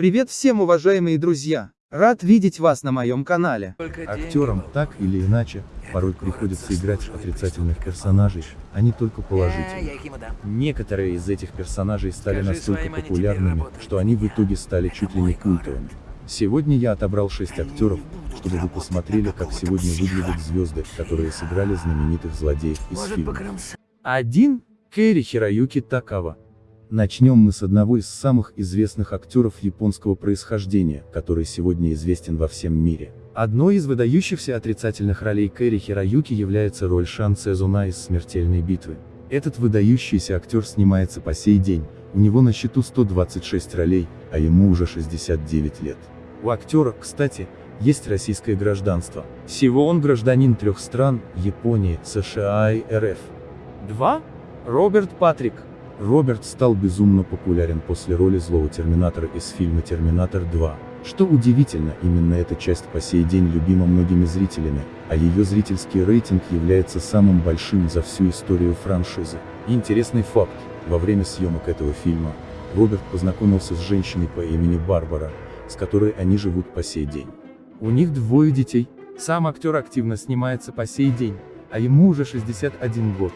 Привет всем уважаемые друзья! Рад видеть вас на моем канале. Актерам так или иначе порой приходится играть отрицательных персонажей, а не только положительных. Некоторые из этих персонажей стали настолько популярными, что они в итоге стали чуть ли не культовыми. Сегодня я отобрал 6 актеров, чтобы вы посмотрели, как сегодня выглядят звезды, которые сыграли знаменитых злодеев из фильма. 1. Кэри Хироюки Такава. Начнем мы с одного из самых известных актеров японского происхождения, который сегодня известен во всем мире. Одной из выдающихся отрицательных ролей Кэри Хироюки является роль Шан Цезуна из «Смертельной битвы». Этот выдающийся актер снимается по сей день, у него на счету 126 ролей, а ему уже 69 лет. У актера, кстати, есть российское гражданство. Всего он гражданин трех стран – Японии, США и РФ. 2. Роберт Патрик. Роберт стал безумно популярен после роли злого Терминатора из фильма «Терминатор 2». Что удивительно, именно эта часть по сей день любима многими зрителями, а ее зрительский рейтинг является самым большим за всю историю франшизы. Интересный факт, во время съемок этого фильма, Роберт познакомился с женщиной по имени Барбара, с которой они живут по сей день. У них двое детей, сам актер активно снимается по сей день, а ему уже 61 год.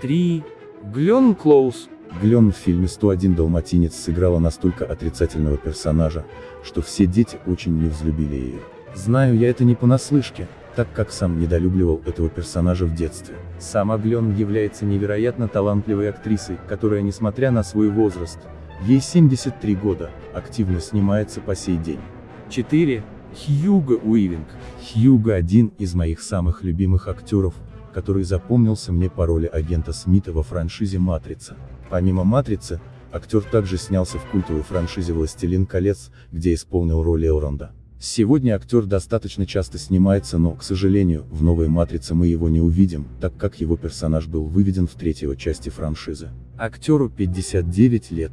3. Глен Клоус. Глен в фильме «101 Далматинец» сыграла настолько отрицательного персонажа, что все дети очень не взлюбили ее. Знаю я это не понаслышке, так как сам недолюбливал этого персонажа в детстве. Сама Глен является невероятно талантливой актрисой, которая, несмотря на свой возраст, ей 73 года, активно снимается по сей день. 4. Хьюго Уивинг. Хьюго один из моих самых любимых актеров, который запомнился мне по роли агента Смита во франшизе «Матрица». Помимо «Матрицы», актер также снялся в культовой франшизе «Властелин колец», где исполнил роль Элронда. Сегодня актер достаточно часто снимается, но, к сожалению, в новой «Матрице» мы его не увидим, так как его персонаж был выведен в третьей части франшизы. Актеру 59 лет.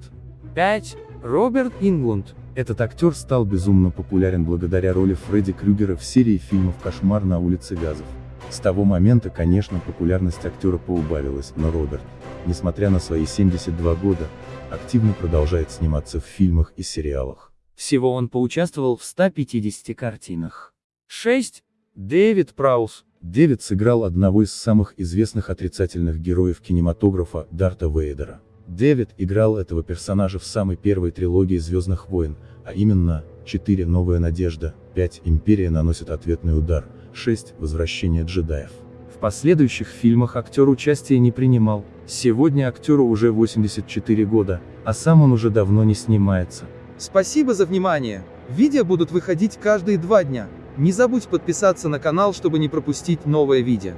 5. Роберт Инглунд. Этот актер стал безумно популярен благодаря роли Фредди Крюгера в серии фильмов «Кошмар на улице Газов». С того момента, конечно, популярность актера поубавилась, но Роберт, несмотря на свои 72 года, активно продолжает сниматься в фильмах и сериалах. Всего он поучаствовал в 150 картинах. 6. Дэвид Праус. Дэвид сыграл одного из самых известных отрицательных героев кинематографа, Дарта Вейдера. Дэвид играл этого персонажа в самой первой трилогии «Звездных войн», а именно, 4 «Новая надежда», 5 «Империя наносит ответный удар», 6. Возвращение джедаев. В последующих фильмах актер участия не принимал. Сегодня актеру уже 84 года, а сам он уже давно не снимается. Спасибо за внимание. Видео будут выходить каждые два дня. Не забудь подписаться на канал, чтобы не пропустить новое видео.